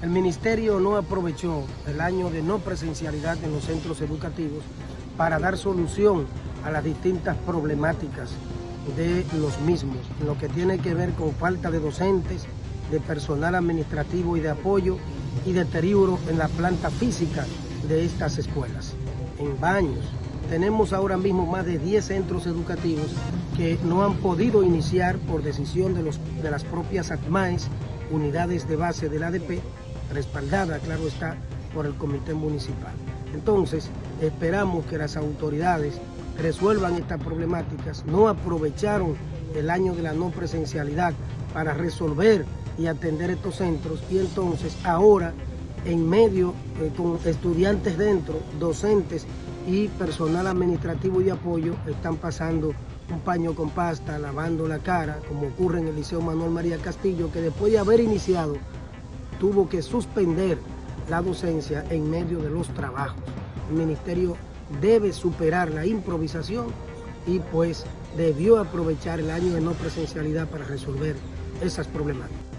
El ministerio no aprovechó el año de no presencialidad en los centros educativos para dar solución a las distintas problemáticas de los mismos, lo que tiene que ver con falta de docentes, de personal administrativo y de apoyo y deterioro en la planta física de estas escuelas, en baños. Tenemos ahora mismo más de 10 centros educativos que no han podido iniciar por decisión de, los, de las propias ACMAES, unidades de base del ADP, respaldada, claro está, por el comité municipal. Entonces, esperamos que las autoridades resuelvan estas problemáticas, no aprovecharon el año de la no presencialidad para resolver y atender estos centros y entonces ahora en medio eh, con estudiantes dentro, docentes y personal administrativo y apoyo están pasando un paño con pasta, lavando la cara, como ocurre en el Liceo Manuel María Castillo, que después de haber iniciado tuvo que suspender la docencia en medio de los trabajos. El ministerio debe superar la improvisación y pues debió aprovechar el año de no presencialidad para resolver esas problemáticas.